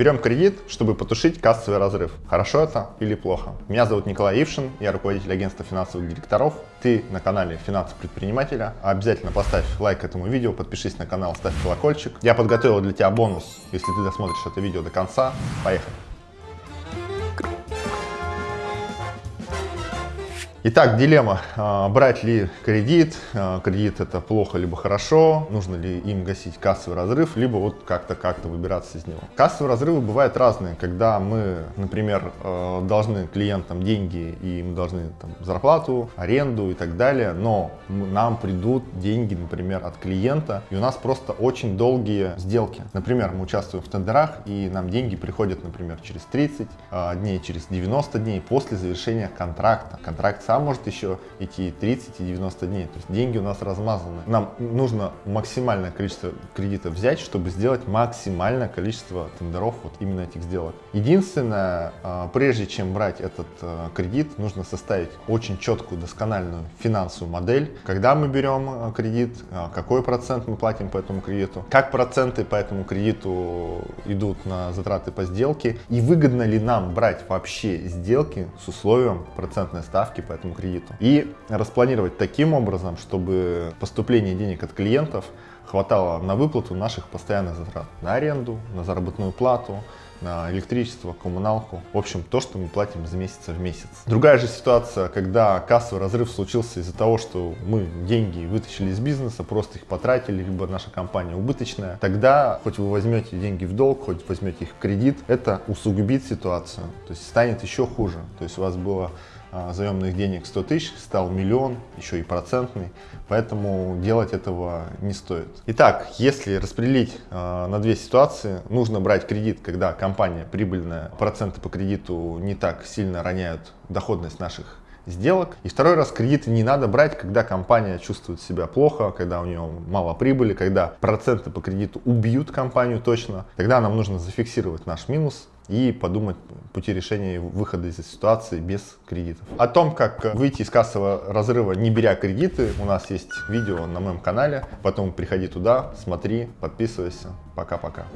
Берем кредит, чтобы потушить кассовый разрыв. Хорошо это или плохо? Меня зовут Николай Ившин, я руководитель агентства финансовых директоров. Ты на канале Финансы предпринимателя. Обязательно поставь лайк этому видео, подпишись на канал, ставь колокольчик. Я подготовил для тебя бонус, если ты досмотришь это видео до конца. Поехали! Итак, дилемма. А, брать ли кредит? А, кредит это плохо либо хорошо? Нужно ли им гасить кассовый разрыв? Либо вот как-то как-то выбираться из него. Кассовые разрывы бывают разные. Когда мы, например, а, должны клиентам деньги и мы должны там, зарплату, аренду и так далее, но нам придут деньги, например, от клиента, и у нас просто очень долгие сделки. Например, мы участвуем в тендерах, и нам деньги приходят, например, через 30 дней, через 90 дней после завершения контракта. Контракт сам может еще идти 30 и 90 дней. То есть деньги у нас размазаны. Нам нужно максимальное количество кредитов взять, чтобы сделать максимальное количество тендеров вот именно этих сделок. Единственное, а, прежде чем брать этот а, кредит, нужно составить очень четкую, доскональную финансовую модель. Когда мы берем а, кредит, какой процент мы платим по этому кредиту, как проценты по этому кредиту идут на затраты по сделке и выгодно ли нам брать вообще сделки с условием процентной ставки по кредиту. И распланировать таким образом, чтобы поступление денег от клиентов хватало на выплату наших постоянных затрат. На аренду, на заработную плату, на электричество, коммуналку. В общем, то, что мы платим из месяца в месяц. Другая же ситуация, когда кассовый разрыв случился из-за того, что мы деньги вытащили из бизнеса, просто их потратили, либо наша компания убыточная. Тогда, хоть вы возьмете деньги в долг, хоть возьмете их в кредит, это усугубит ситуацию. То есть станет еще хуже. То есть у вас было а, заемных денег 100 тысяч, стал миллион, еще и процентный, поэтому делать этого не стоит. Итак, если распределить э, на две ситуации, нужно брать кредит, когда компания прибыльная, проценты по кредиту не так сильно роняют доходность наших сделок. И второй раз кредиты не надо брать, когда компания чувствует себя плохо, когда у нее мало прибыли, когда проценты по кредиту убьют компанию точно. Тогда нам нужно зафиксировать наш минус и подумать пути решения выхода из ситуации без кредитов. О том, как выйти из кассового разрыва, не беря кредиты, у нас есть видео на моем канале. Потом приходи туда, смотри, подписывайся. Пока-пока.